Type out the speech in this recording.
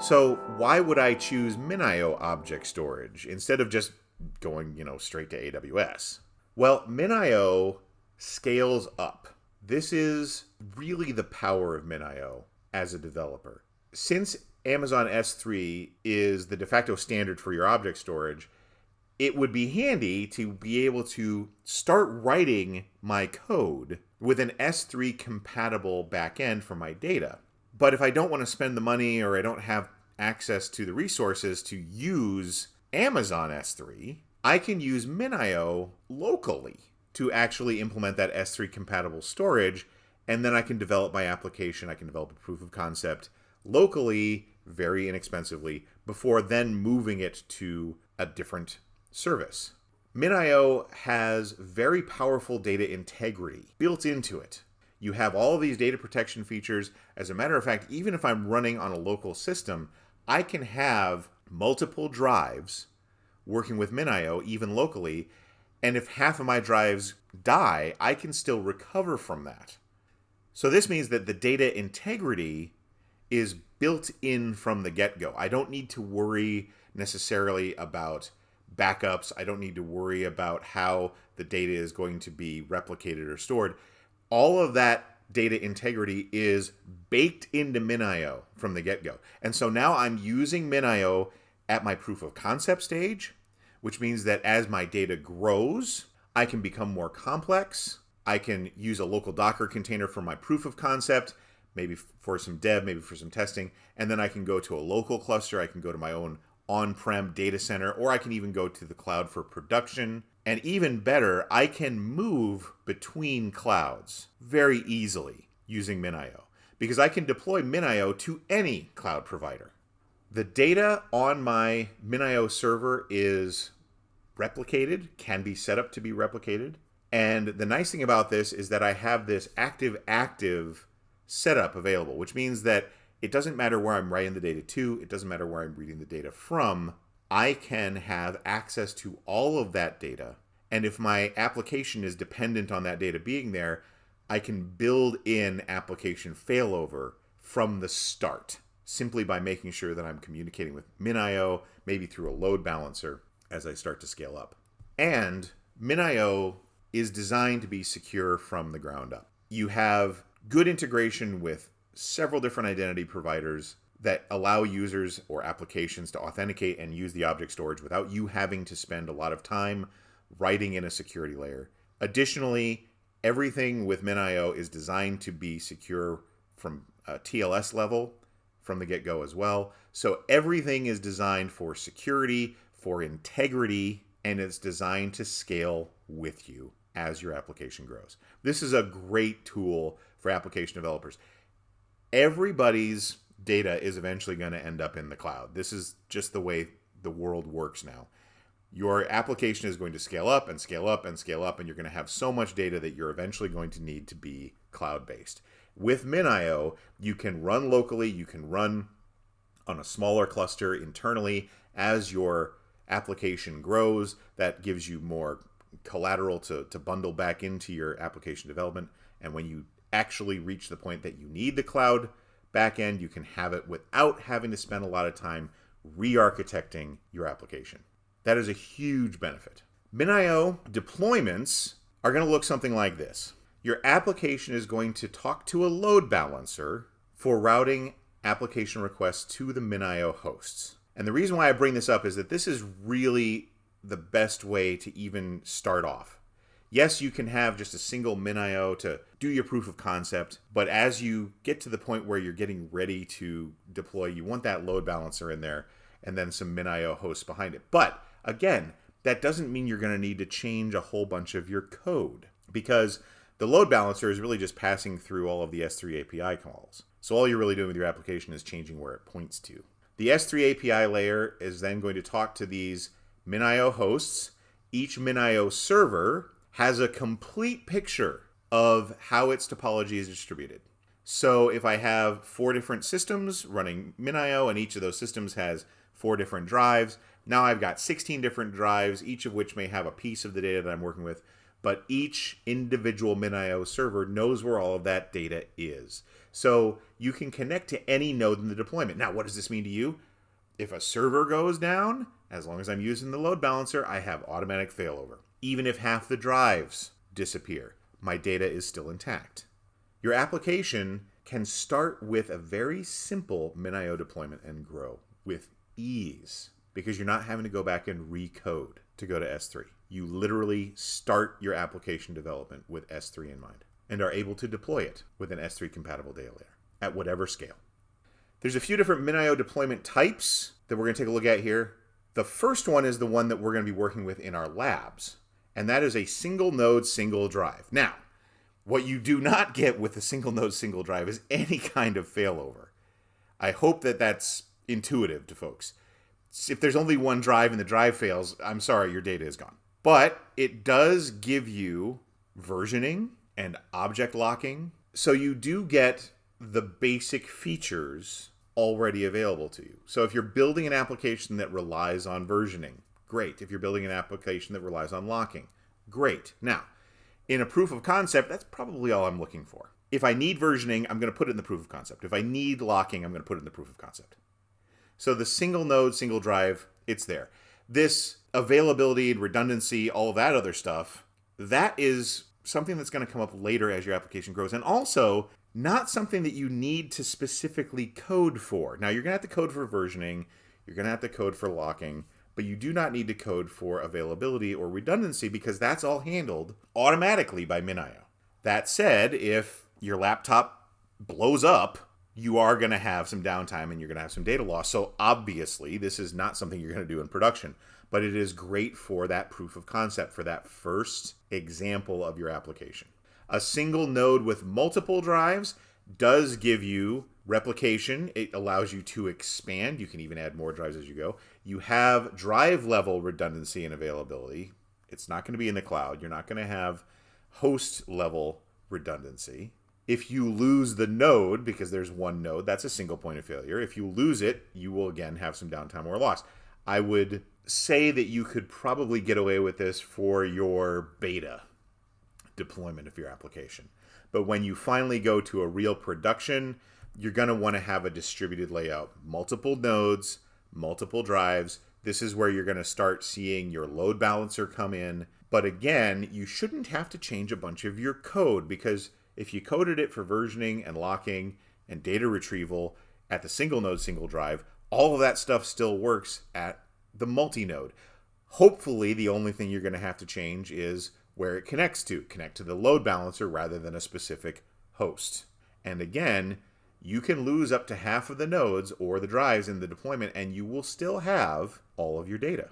So why would I choose MinIO object storage instead of just going, you know, straight to AWS? Well, MinIO scales up. This is really the power of MinIO as a developer. Since Amazon S3 is the de facto standard for your object storage, it would be handy to be able to start writing my code with an S3 compatible backend for my data. But if I don't want to spend the money or I don't have access to the resources to use Amazon S3, I can use MinIO locally to actually implement that S3 compatible storage. And then I can develop my application. I can develop a proof of concept locally, very inexpensively, before then moving it to a different service. MinIO has very powerful data integrity built into it. You have all these data protection features. As a matter of fact, even if I'm running on a local system, I can have multiple drives working with MinIO, even locally, and if half of my drives die, I can still recover from that. So this means that the data integrity is built in from the get go. I don't need to worry necessarily about backups. I don't need to worry about how the data is going to be replicated or stored. All of that data integrity is baked into MinIO from the get go. And so now I'm using MinIO at my proof of concept stage, which means that as my data grows, I can become more complex. I can use a local Docker container for my proof of concept, maybe for some dev, maybe for some testing. And then I can go to a local cluster. I can go to my own on-prem data center, or I can even go to the cloud for production. And even better, I can move between clouds very easily using MinIO because I can deploy MinIO to any cloud provider. The data on my MinIO server is replicated, can be set up to be replicated. And the nice thing about this is that I have this active-active setup available, which means that it doesn't matter where I'm writing the data to, it doesn't matter where I'm reading the data from. I can have access to all of that data. And if my application is dependent on that data being there, I can build in application failover from the start simply by making sure that I'm communicating with MinIO, maybe through a load balancer as I start to scale up. And MinIO is designed to be secure from the ground up. You have good integration with several different identity providers that allow users or applications to authenticate and use the object storage without you having to spend a lot of time writing in a security layer. Additionally, everything with MinIO is designed to be secure from a TLS level from the get-go as well. So everything is designed for security, for integrity, and it's designed to scale with you as your application grows. This is a great tool for application developers everybody's data is eventually going to end up in the cloud. This is just the way the world works now. Your application is going to scale up and scale up and scale up, and you're going to have so much data that you're eventually going to need to be cloud based. With MinIO, you can run locally, you can run on a smaller cluster internally as your application grows. That gives you more collateral to, to bundle back into your application development. And when you actually reach the point that you need the cloud backend, you can have it without having to spend a lot of time re-architecting your application. That is a huge benefit. MinIO deployments are going to look something like this. Your application is going to talk to a load balancer for routing application requests to the MinIO hosts. And the reason why I bring this up is that this is really the best way to even start off yes, you can have just a single MinIO to do your proof of concept, but as you get to the point where you're getting ready to deploy, you want that load balancer in there and then some MinIO hosts behind it. But again, that doesn't mean you're going to need to change a whole bunch of your code because the load balancer is really just passing through all of the S3 API calls. So all you're really doing with your application is changing where it points to. The S3 API layer is then going to talk to these MinIO hosts. Each MinIO server has a complete picture of how its topology is distributed. So if I have four different systems running MinIO and each of those systems has four different drives, now I've got 16 different drives, each of which may have a piece of the data that I'm working with. but each individual MinIO server knows where all of that data is. So you can connect to any node in the deployment. Now, what does this mean to you? If a server goes down, as long as I'm using the load balancer, I have automatic failover. Even if half the drives disappear, my data is still intact. Your application can start with a very simple MinIO deployment and grow with ease because you're not having to go back and recode to go to S3. You literally start your application development with S3 in mind and are able to deploy it with an S3 compatible data layer at whatever scale. There's a few different MinIO deployment types that we're going to take a look at here. The first one is the one that we're going to be working with in our labs, and that is a single node, single drive. Now, what you do not get with a single node, single drive is any kind of failover. I hope that that's intuitive to folks. If there's only one drive and the drive fails, I'm sorry, your data is gone. But it does give you versioning and object locking. So you do get the basic features already available to you. So if you're building an application that relies on versioning, great. If you're building an application that relies on locking, great. Now, in a proof of concept, that's probably all I'm looking for. If I need versioning, I'm going to put it in the proof of concept. If I need locking, I'm going to put it in the proof of concept. So the single node, single drive, it's there. This availability and redundancy, all that other stuff, that is something that's going to come up later as your application grows. And also, not something that you need to specifically code for. Now, you're going to have to code for versioning, you're going to have to code for locking, but you do not need to code for availability or redundancy because that's all handled automatically by MinIO. That said, if your laptop blows up, you are going to have some downtime and you're going to have some data loss. So, obviously, this is not something you're going to do in production, but it is great for that proof of concept, for that first example of your application. A single node with multiple drives does give you replication. It allows you to expand. You can even add more drives as you go. You have drive level redundancy and availability. It's not going to be in the cloud. You're not going to have host level redundancy. If you lose the node, because there's one node, that's a single point of failure. If you lose it, you will again have some downtime or loss. I would say that you could probably get away with this for your beta deployment of your application. But when you finally go to a real production, you're going to want to have a distributed layout, multiple nodes, multiple drives. This is where you're going to start seeing your load balancer come in. But again, you shouldn't have to change a bunch of your code because if you coded it for versioning and locking and data retrieval at the single node, single drive, all of that stuff still works at the multi node. Hopefully, the only thing you're going to have to change is where it connects to. Connect to the load balancer rather than a specific host. And again, you can lose up to half of the nodes or the drives in the deployment and you will still have all of your data.